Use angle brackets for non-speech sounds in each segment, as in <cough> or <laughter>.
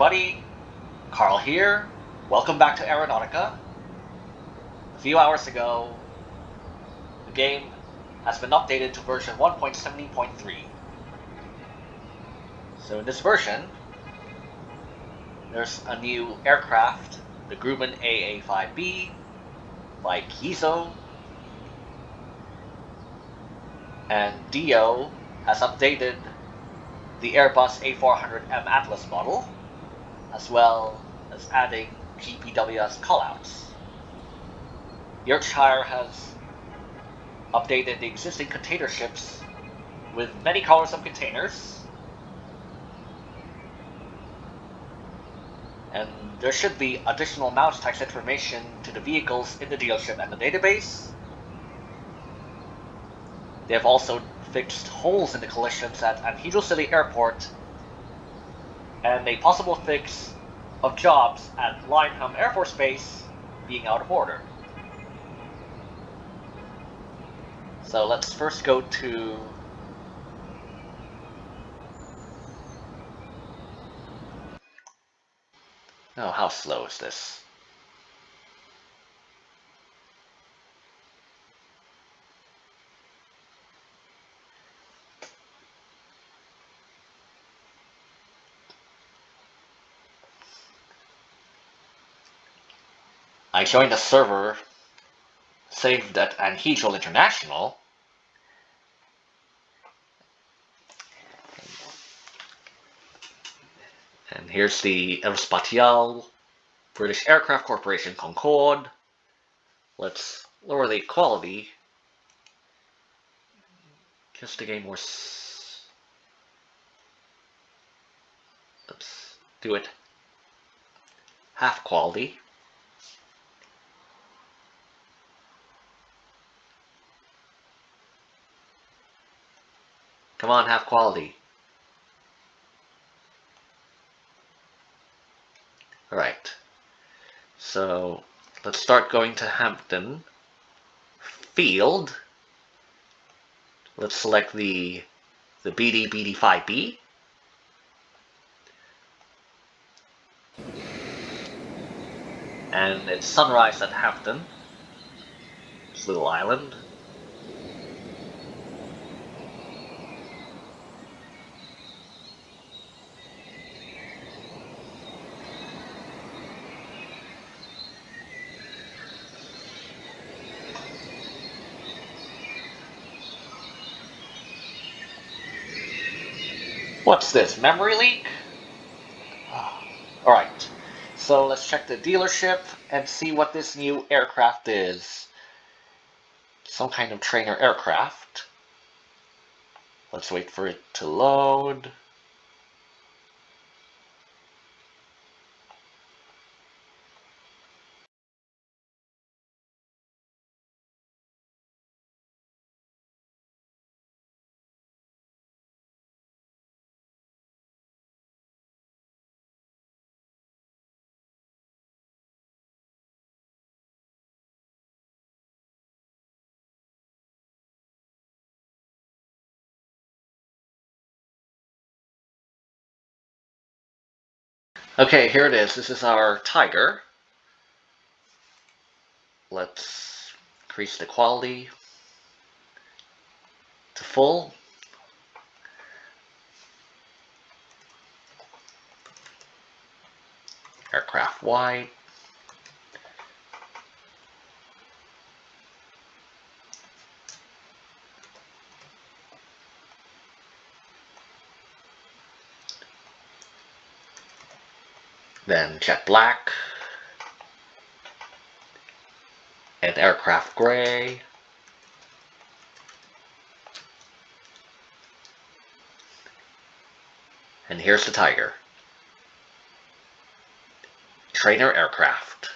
everybody, Carl here. Welcome back to Aeronautica. A few hours ago, the game has been updated to version 1.70.3. So in this version, there's a new aircraft, the Grumman AA-5B by Kiso, and Dio has updated the Airbus A400M Atlas model, as well as adding GPWS callouts. Yorkshire has updated the existing container ships with many colors of containers, and there should be additional mount text information to the vehicles in the dealership and the database. They have also fixed holes in the collisions at Anhedral City Airport and a possible fix of jobs at Lyneham Air Force Base being out of order. So let's first go to Oh, how slow is this? I joined a server saved at Anhedral International. And here's the Aerospatiale British Aircraft Corporation Concorde. Let's lower the quality just to gain more. Let's do it half quality. Come on, have quality. Alright. So, let's start going to Hampton Field. Let's select the, the BD BD5B. And it's sunrise at Hampton. This little island. What's this, memory leak? <sighs> Alright, so let's check the dealership and see what this new aircraft is. Some kind of trainer aircraft. Let's wait for it to load. Okay, here it is. This is our Tiger. Let's increase the quality to full. Aircraft white. Then jet black, and aircraft gray, and here's the Tiger. Trainer aircraft.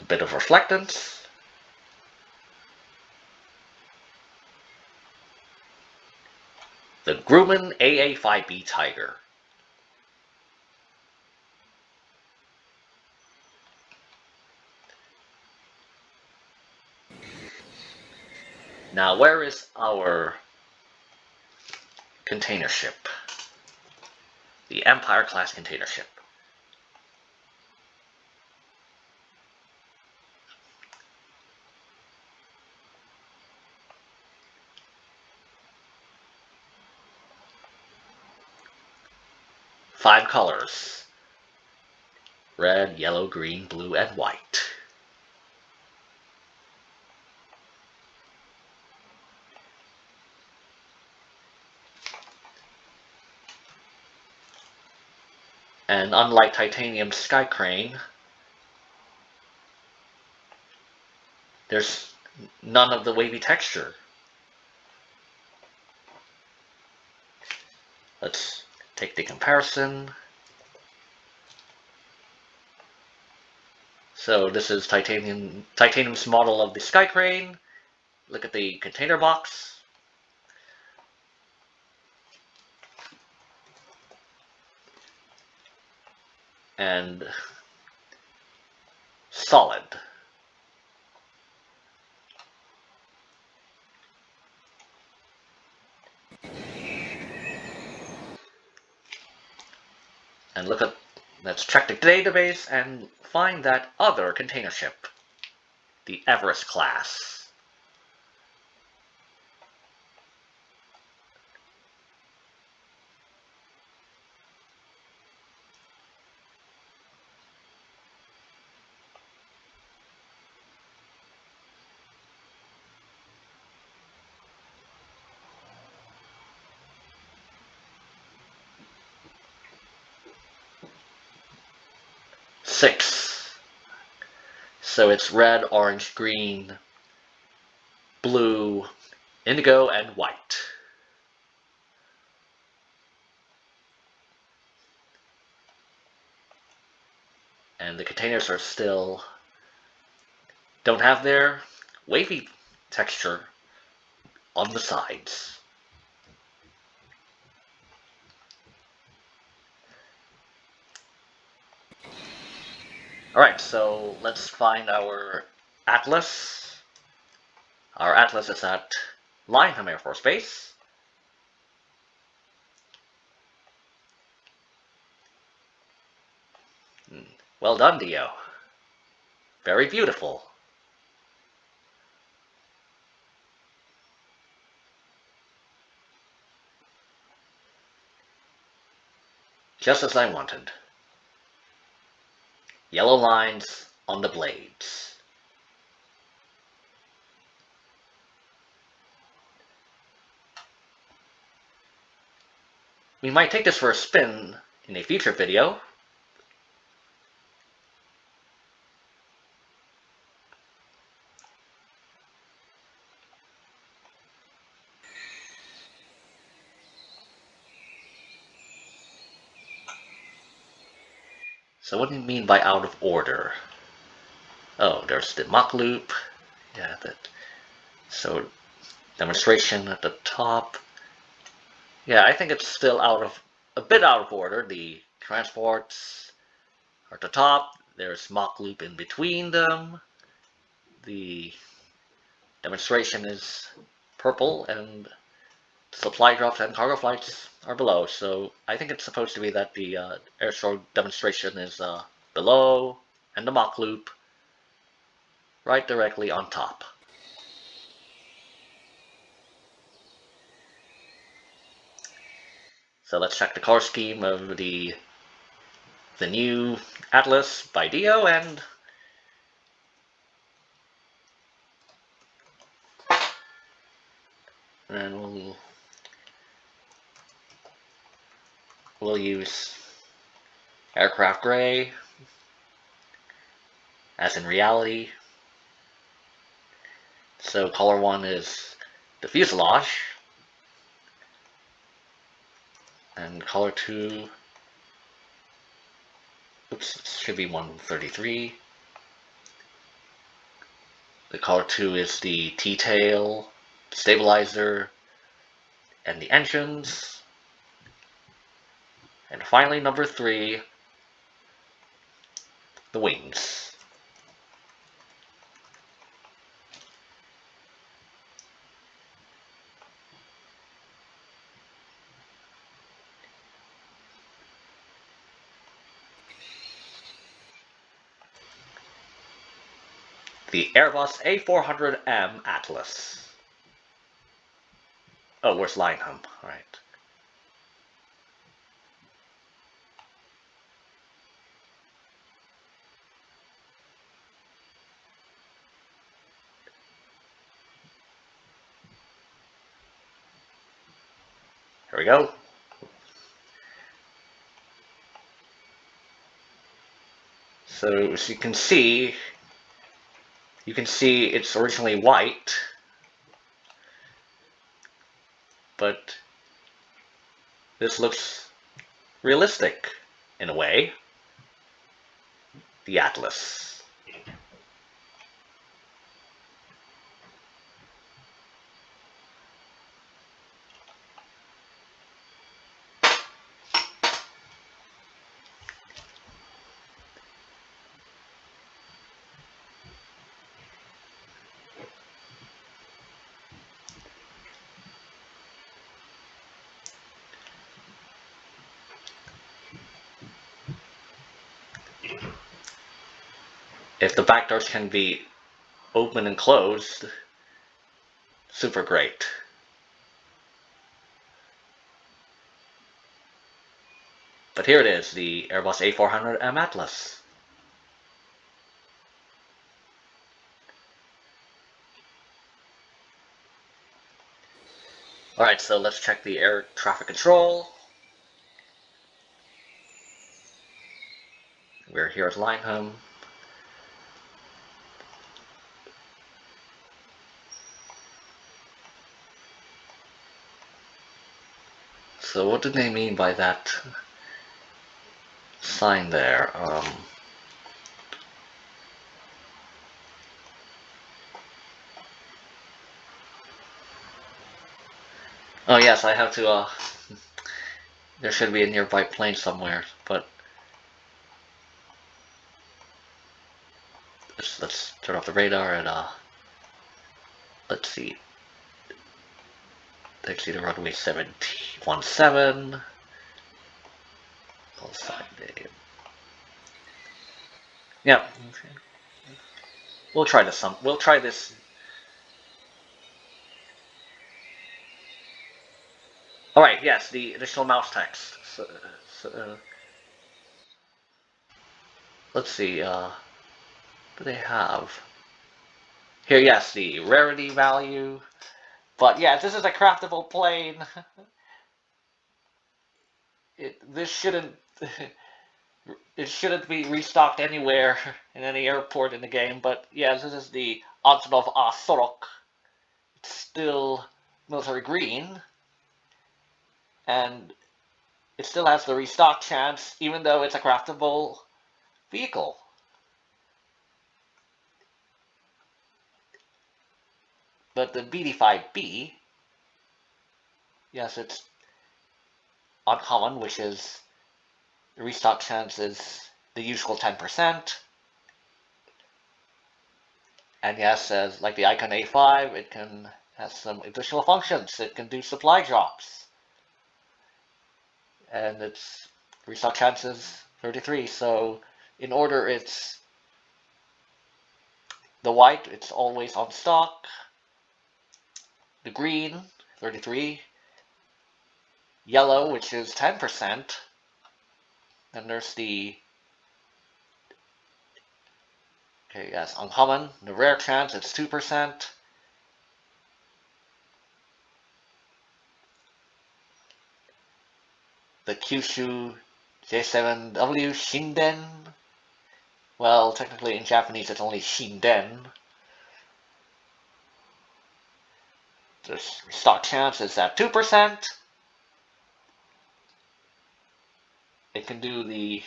A bit of reflectance. The Grumman AA5B Tiger. Now, where is our container ship? The Empire class container ship. Five colors. Red, yellow, green, blue, and white. And unlike titanium sky crane, there's none of the wavy texture. Let's take the comparison. So this is titanium titanium's model of the sky crane. Look at the container box. and solid. And look at, let's check the database and find that other container ship, the Everest class. Six. So it's red, orange, green, blue, indigo, and white. And the containers are still, don't have their wavy texture on the sides. Alright, so let's find our Atlas. Our Atlas is at Lyneham Air Force Base. Hmm, well done, Dio. Very beautiful. Just as I wanted yellow lines on the blades. We might take this for a spin in a future video. So what do you mean by out of order? Oh, there's the mock loop. Yeah, that. So demonstration at the top. Yeah, I think it's still out of a bit out of order. The transports are at the top. There's mock loop in between them. The demonstration is purple and supply drops and cargo flights are below. So I think it's supposed to be that the uh, air demonstration is uh, below and the mock loop right directly on top. So let's check the color scheme of the the new Atlas by Dio and and we'll we'll use aircraft gray as in reality. So color one is the fuselage. And color two oops should be 133 the color two is the T-tail stabilizer and the engines and finally, number three, the wings. The Airbus A400M Atlas. Oh, where's Lyneham? All right. We go. So as you can see, you can see it's originally white, but this looks realistic in a way. The Atlas. If the back doors can be open and closed, super great. But here it is, the Airbus A400M Atlas. Alright, so let's check the air traffic control. We're here at Lyneham. So what do they mean by that sign there? Um, oh yes, I have to, uh, <laughs> there should be a nearby plane somewhere, but let's, let's turn off the radar and, uh, let's see. Taxi to runway 717. Call sign name. Yeah. Okay. We'll try this some. We'll try this. All right. Yes, the additional mouse text. So, so, uh, let's see. Uh, do they have? Here, yes, the rarity value. But yeah, this is a craftable plane. <laughs> it, this shouldn't <laughs> it shouldn't be restocked anywhere in any airport in the game. But yeah, this is the Antonov A-40. It's still military green, and it still has the restock chance, even though it's a craftable vehicle. But the BD5B, yes, it's uncommon, which is the restock chance is the usual 10%. And yes, as like the Icon A5, it can has some additional functions. It can do supply drops. And its restock chance is 33. So in order, it's the white, it's always on stock the green, 33, yellow, which is 10%, then there's the, okay, yes, uncommon, the rare chance, it's 2%, the Kyushu J7W Shinden, well, technically in Japanese it's only Shinden, The stock chance is at 2%. It can do the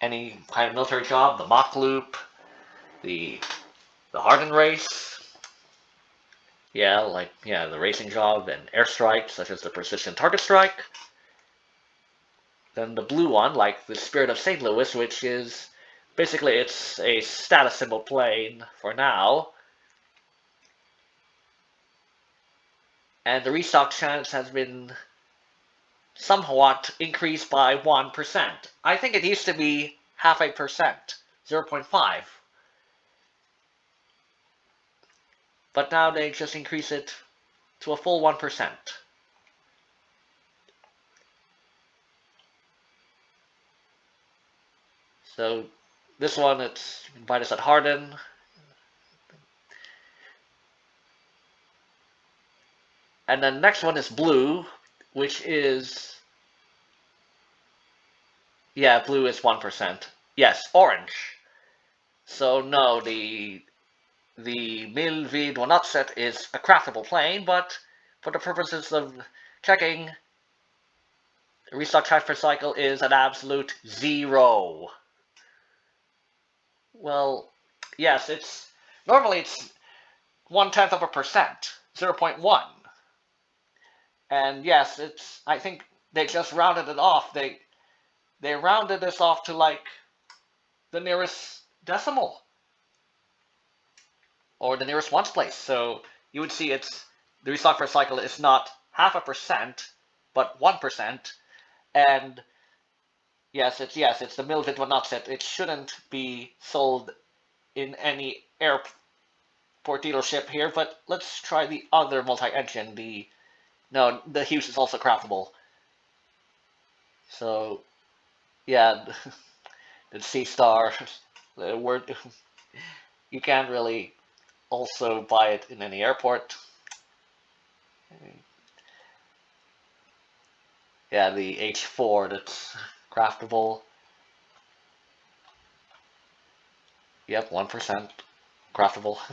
any kind of military job, the mock loop, the the hardened race. Yeah, like yeah, the racing job and airstrike, such as the precision target strike. Then the blue one, like the Spirit of St. Louis, which is basically it's a status symbol plane for now. And the restock chance has been somewhat increased by 1%. I think it used to be half a percent, 0.5. But now they just increase it to a full 1%. So this one, it's this at Harden. And then next one is blue, which is yeah, blue is one percent. Yes, orange. So no, the the Milvid not set is a craftable plane, but for the purposes of checking, restock transfer cycle is an absolute zero. Well, yes, it's normally it's one tenth of a percent, 0.1. And yes, it's I think they just rounded it off. They they rounded this off to like the nearest decimal or the nearest ones place. So you would see it's the restock per cycle is not half a percent, but one percent. And yes, it's yes, it's the Milvid one not set. It shouldn't be sold in any airport dealership here, but let's try the other multi-engine, the no, the Hughes is also craftable. So yeah, <laughs> the Sea Star, <laughs> the word <laughs> you can't really also buy it in any airport. Yeah, the H4 that's craftable. Yep, 1% craftable. <laughs>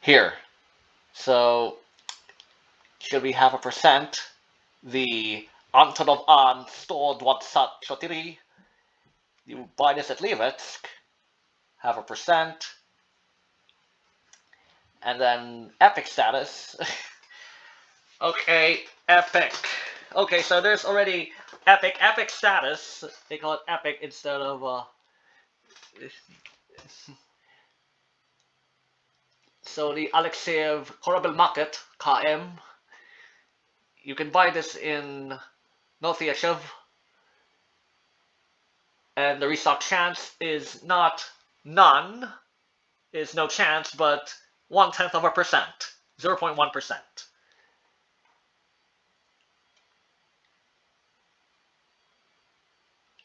Here. So, should we have a percent? The Antonov An 124. You buy this at Livetsk, have a percent, and then epic status. <laughs> okay, epic. Okay, so there's already epic, epic status. They call it epic instead of, uh... <laughs> So the Alexeyev Korabel Market, KM. You can buy this in Noviachev. And the restock chance is not none, is no chance, but one tenth of a percent, 0.1%.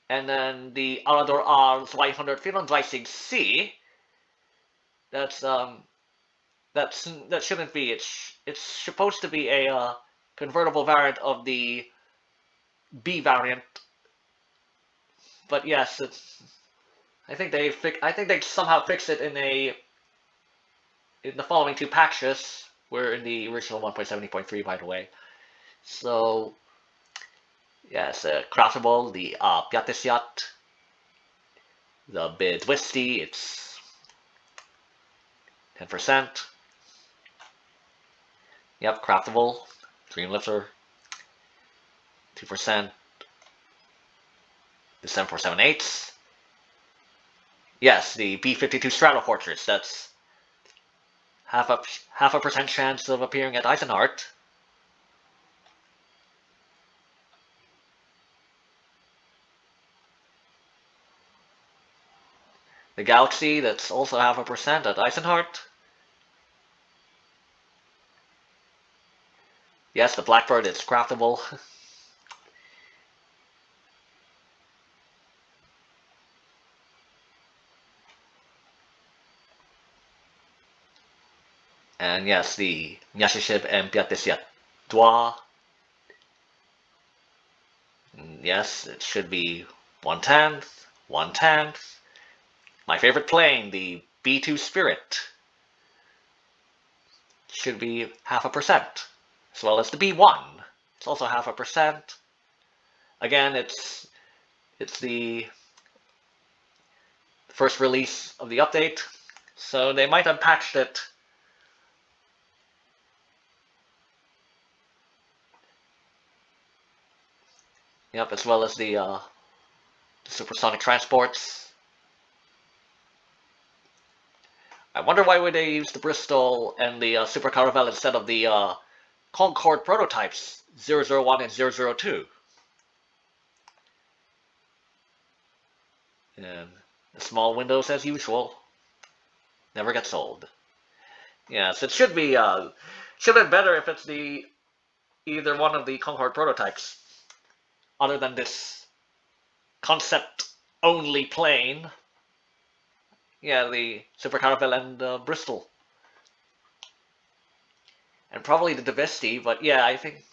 And then the Arado R 234C, that's, um, that's, that shouldn't be, it's, it's supposed to be a, uh, convertible variant of the B variant. But yes, it's, I think they, fix. I think they somehow fixed it in a in the following two patches, we're in the original 1.70.3 by the way. So yes, uh, craftable, the uh, Yacht, the bid Twisty, it's 10%. Yep, craftable, Dream Lifter, 2%. The 7478. Yes, the B-52 Straddle Stratofortress, that's half a half a percent chance of appearing at Eisenhart. The Galaxy, that's also half a percent at Eisenhart. Yes, the Blackbird is craftable. <laughs> And yes, the Nyashishib and Piatesia Dwa. Mm, yes, it should be one tenth, one tenth. My favorite plane, the B2 Spirit, should be half a percent, as well as the B1. It's also half a percent. Again, it's it's the first release of the update, so they might have patched it Yep, as well as the, uh, the supersonic transports. I wonder why would they use the Bristol and the uh, Super Caravelle instead of the uh, Concorde prototypes 001 and 002. And the small windows as usual. Never gets old. Yes, it should be uh should have been better if it's the either one of the Concorde prototypes. Other than this concept only plane. Yeah, the Super Caravelle and uh, Bristol. And probably the Divesti, but yeah, I think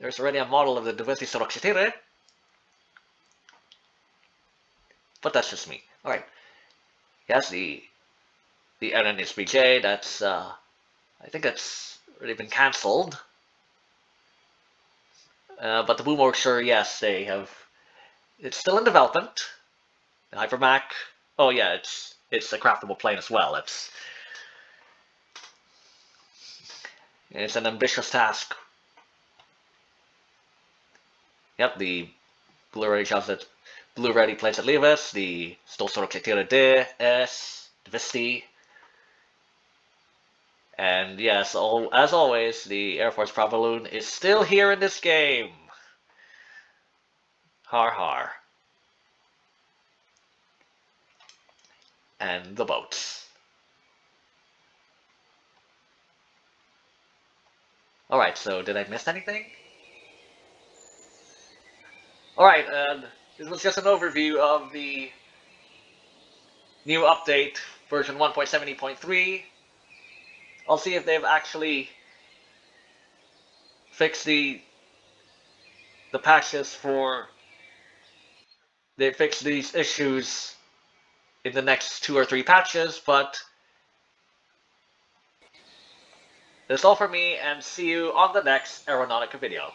there's already a model of the Divesti Sorocciatore. But that's just me. Alright. Yes, the the NNSBJ, that's uh I think that's already been cancelled. Uh, but the Boom sure, yes, they have it's still in development. The HyperMach, oh yeah, it's it's a craftable plane as well. It's it's an ambitious task. Yep, the Blu-ray shows that Blu-ray planes at Levis, the Stolsor Cletira D, S, Visti. And yes, all, as always, the Air Force Balloon is still here in this game. Har har. And the boats. Alright, so did I miss anything? Alright, and uh, this was just an overview of the new update, version 1.70.3. I'll see if they've actually fixed the the patches for they fix these issues in the next two or three patches, but that's all for me, and see you on the next Aeronautica video.